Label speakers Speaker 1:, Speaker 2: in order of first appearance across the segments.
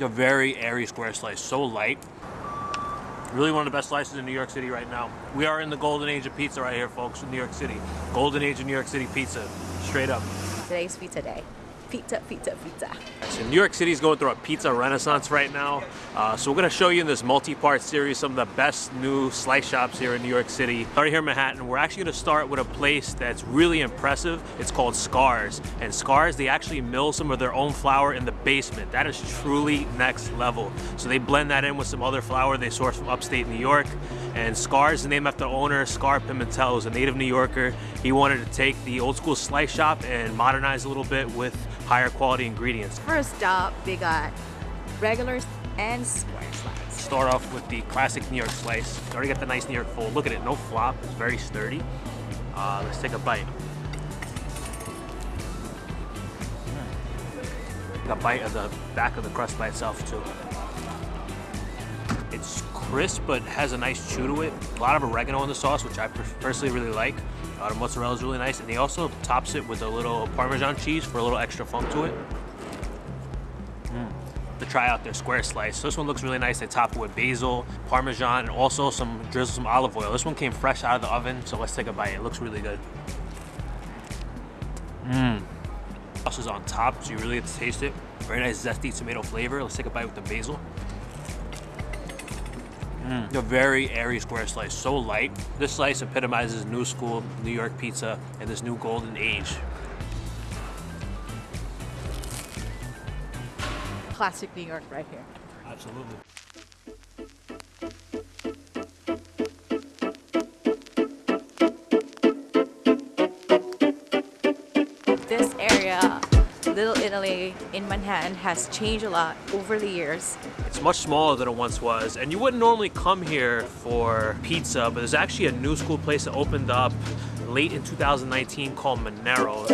Speaker 1: A very airy square slice, so light. Really one of the best slices in New York City right now. We are in the golden age of pizza right here, folks, in New York City. Golden age of New York City pizza, straight up.
Speaker 2: Today's pizza day. Pizza, pizza, pizza.
Speaker 1: So New York City is going through a pizza renaissance right now. Uh, so we're going to show you in this multi-part series some of the best new slice shops here in New York City. Right here in Manhattan, we're actually going to start with a place that's really impressive. It's called Scarr's. And Scarr's, they actually mill some of their own flour in the basement. That is truly next level. So they blend that in with some other flour they source from upstate New York. And Scarr's is named after owner, Scarr Pimentel, who's a native New Yorker. He wanted to take the old school slice shop and modernize a little bit with higher quality ingredients.
Speaker 2: First up, we got regulars and square slice.
Speaker 1: Start off with the classic New York slice. You already got the nice New York fold. Look at it, no flop, it's very sturdy. Uh, let's take a bite. a bite of the back of the crust by itself too. It's crisp, but has a nice chew to it. A lot of oregano in the sauce, which I personally really like. The mozzarella is really nice, and he also tops it with a little Parmesan cheese for a little extra funk to it. Mm. To try out their square slice. So this one looks really nice. They top it with basil, Parmesan, and also some drizzle some olive oil. This one came fresh out of the oven, so let's take a bite. It looks really good. Mmm. Sauce is on top, so you really get to taste it. Very nice zesty tomato flavor. Let's take a bite with the basil. Mm. A very airy square slice, so light. This slice epitomizes new school New York pizza and this new golden age.
Speaker 2: Classic New York right here.
Speaker 1: Absolutely.
Speaker 2: Little Italy in Manhattan has changed a lot over the years.
Speaker 1: It's much smaller than it once was, and you wouldn't normally come here for pizza, but there's actually a new school place that opened up late in 2019 called Monero.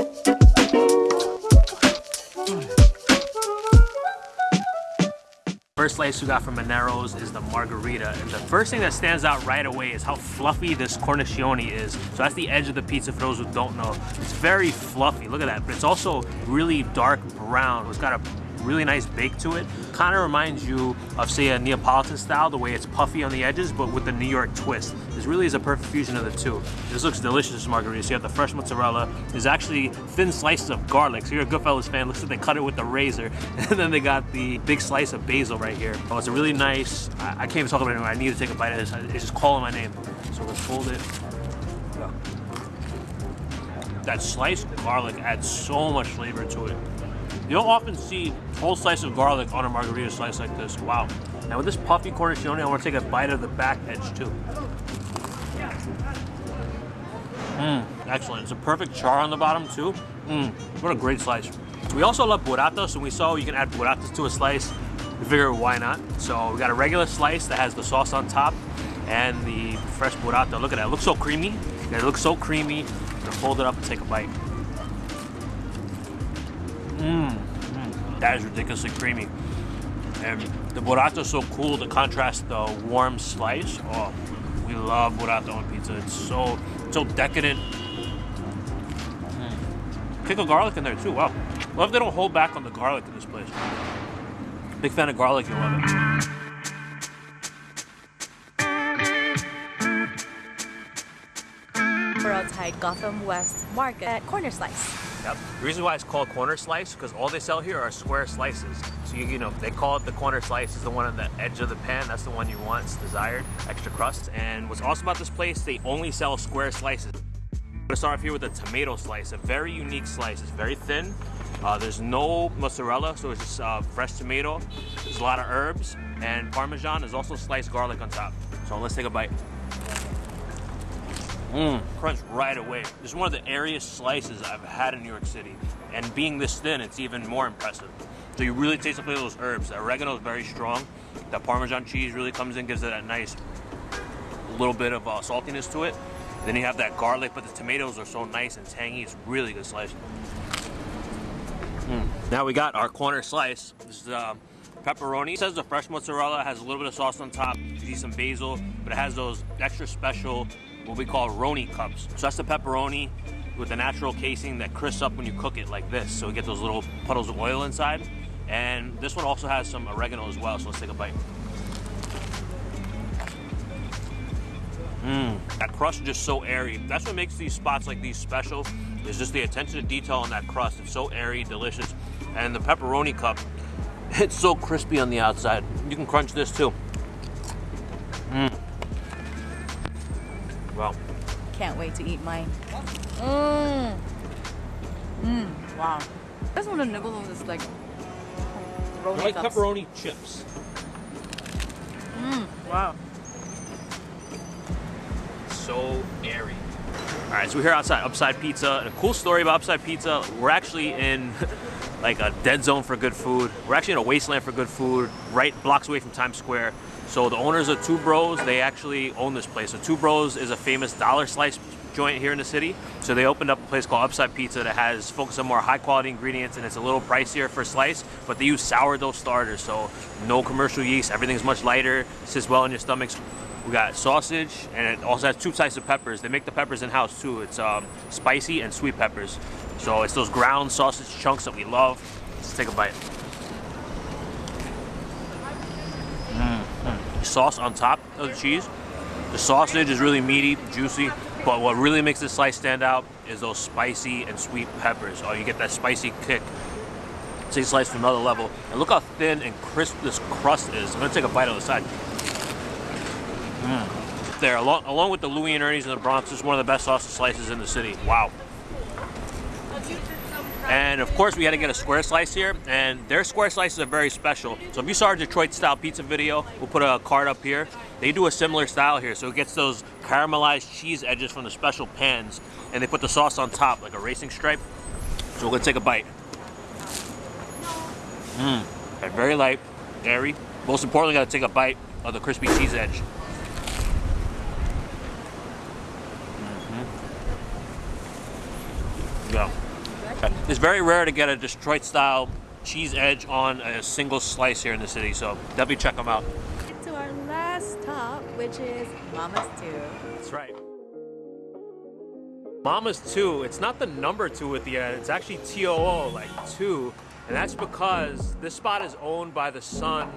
Speaker 1: First slice we got from Monero's is the margarita. And the first thing that stands out right away is how fluffy this cornicione is. So that's the edge of the pizza for those who don't know. It's very fluffy, look at that. But it's also really dark brown. It's got a really nice bake to it. Kind of reminds you of say a Neapolitan style, the way it's puffy on the edges, but with the New York twist. This really is a perfect fusion of the two. This looks delicious, margarita. So you have the fresh mozzarella. There's actually thin slices of garlic. So you're a Goodfellas fan, looks like they cut it with the razor. And then they got the big slice of basil right here. Oh, it's a really nice, I, I can't even talk about it anymore. I need to take a bite of this. It's just calling my name. So let's fold it. That sliced garlic adds so much flavor to it. You don't often see whole slice of garlic on a margarita slice like this. Wow. Now with this puffy cornicione, I want to take a bite of the back edge too. Mmm, excellent. It's a perfect char on the bottom too. Mmm, what a great slice. We also love burrata, and we saw you can add burratas to a slice. We figured why not. So we got a regular slice that has the sauce on top and the fresh burrata. Look at that, it looks so creamy. It looks so creamy. Fold it up and take a bite. Mmm, mm, that is ridiculously creamy. And the burrata is so cool to contrast the warm slice. Oh, we love burrata on pizza. It's so, so decadent. Mm. Kick of garlic in there too, wow. Love they don't hold back on the garlic in this place. Big fan of garlic, you'll love it.
Speaker 2: Gotham West Market at Corner Slice.
Speaker 1: Yep. The reason why it's called corner slice because all they sell here are square slices. So you, you know they call it the corner slice is the one on the edge of the pan. That's the one you want. It's desired, extra crust. And what's awesome about this place, they only sell square slices. I'm gonna start off here with a tomato slice, a very unique slice. It's very thin. Uh, there's no mozzarella, so it's just uh, fresh tomato. There's a lot of herbs and Parmesan. There's also sliced garlic on top. So let's take a bite. Mmm, crunch right away. This is one of the airiest slices I've had in New York City. And being this thin, it's even more impressive. So you really taste the flavor of those herbs. The oregano is very strong. The Parmesan cheese really comes in, gives it that nice little bit of uh, saltiness to it. Then you have that garlic, but the tomatoes are so nice and tangy. It's really good slice. Mm. Now we got our corner slice. This is uh, pepperoni. It says the fresh mozzarella has a little bit of sauce on top. You see some basil, but it has those extra special what we call roni cups. So that's the pepperoni with the natural casing that crisps up when you cook it like this. So we get those little puddles of oil inside. And this one also has some oregano as well, so let's take a bite. Mmm, that crust is just so airy. That's what makes these spots like these special, is just the attention to detail on that crust. It's so airy, delicious. And the pepperoni cup, it's so crispy on the outside. You can crunch this too. Mmm. Wow.
Speaker 2: Can't wait to eat mine. Mmm. Mmm. Wow. I just want to nibble on this like pepperoni
Speaker 1: like
Speaker 2: cups.
Speaker 1: pepperoni chips.
Speaker 2: Mmm. Wow.
Speaker 1: so airy. All right, so we're here outside Upside Pizza. And a cool story about Upside Pizza, we're actually in like a dead zone for good food. We're actually in a wasteland for good food, right blocks away from Times Square. So the owners of Two Bros, they actually own this place. So Two Bros is a famous dollar slice joint here in the city. So they opened up a place called Upside Pizza that has focus on more high quality ingredients and it's a little pricier for slice, but they use sourdough starters. So no commercial yeast, everything's much lighter, sits well in your stomachs. We got sausage, and it also has two types of peppers. They make the peppers in house too. It's um, spicy and sweet peppers. So it's those ground sausage chunks that we love. Let's take a bite. Sauce on top of the cheese. The sausage is really meaty, juicy, but what really makes this slice stand out is those spicy and sweet peppers. Oh, you get that spicy kick. Take slice from another level. And look how thin and crisp this crust is. I'm gonna take a bite on the side. Mm. There, along, along with the Louie and Ernie's and the Bronx, this is one of the best sausage slices in the city. Wow. And of course, we had to get a square slice here, and their square slices are very special. So if you saw our Detroit style pizza video, we'll put a card up here. They do a similar style here, so it gets those caramelized cheese edges from the special pans, and they put the sauce on top like a racing stripe. So we're gonna take a bite. Mmm, very light, airy. Most importantly, gotta take a bite of the crispy cheese edge. It's very rare to get a Detroit style cheese edge on a single slice here in the city, so definitely check them out.
Speaker 2: To our last stop, which is Mama's Too.
Speaker 1: That's right. Mama's 2, it's not the number 2 at the end, it's actually TOO, like 2. And that's because this spot is owned by the son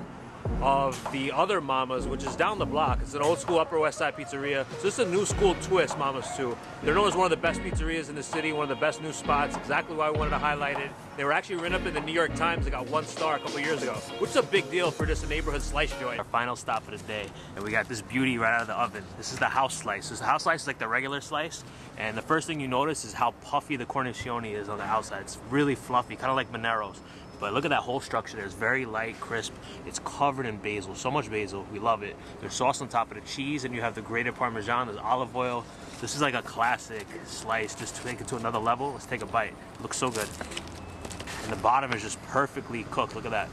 Speaker 1: of the other Mamas, which is down the block. It's an old school Upper West Side pizzeria. So this is a new school twist, Mamas too. They're known as one of the best pizzerias in the city, one of the best new spots. Exactly why we wanted to highlight it. They were actually written up in the New York Times. They got one star a couple years ago, which is a big deal for just a neighborhood slice joint. Our final stop of the day, and we got this beauty right out of the oven. This is the house slice. This house slice is like the regular slice, and the first thing you notice is how puffy the cornicione is on the outside. It's really fluffy, kind of like Monero's. But look at that whole structure there. It's very light, crisp. It's covered in basil. So much basil. We love it. There's sauce on top of the cheese, and you have the grated Parmesan. There's olive oil. This is like a classic slice. Just to take it to another level, let's take a bite. It looks so good. And the bottom is just perfectly cooked. Look at that.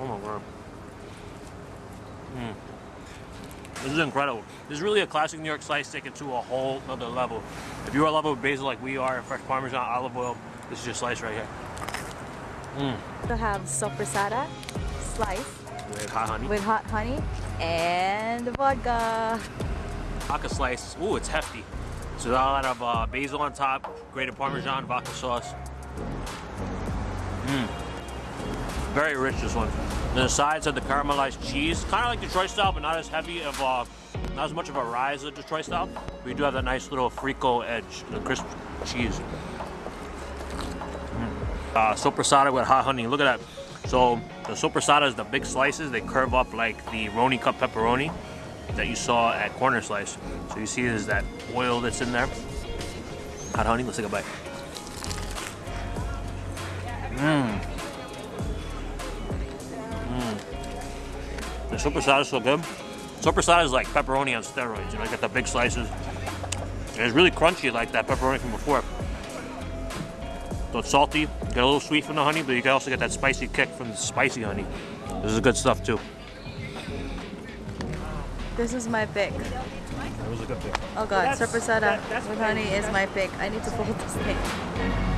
Speaker 1: Oh my word. Mm. This is incredible. This is really a classic New York slice taken to a whole other level. If you're a lover of basil like we are, fresh Parmesan, olive oil, this is your slice right here. Mm.
Speaker 2: We have sopressata slice
Speaker 1: With hot honey.
Speaker 2: with hot honey and vodka.
Speaker 1: Vodka slice. Ooh, it's hefty. So a lot of uh, basil on top, grated Parmesan, vodka sauce. Mmm. Very rich this one. The sides have the caramelized cheese, kind of like Detroit style, but not as heavy of a, not as much of a rise as Detroit style. But you do have that nice little frico edge, the crisp cheese. Mm. Uh, with hot honey. Look at that. So the sopressata is the big slices. They curve up like the Roni cup pepperoni that you saw at Corner Slice. So you see there's that oil that's in there. Hot honey. Let's take a bite. Mmm. The sopressata is so good. Sopressata is like pepperoni on steroids. You know, you got the big slices. And it's really crunchy like that pepperoni from before. So it's salty, get a little sweet from the honey, but you can also get that spicy kick from the spicy honey. This is good stuff too.
Speaker 2: This is my pick.
Speaker 1: That was a good pick.
Speaker 2: Oh god,
Speaker 1: That's-
Speaker 2: sopressata
Speaker 1: that-
Speaker 2: with honey is my pick. I need to fold this thing.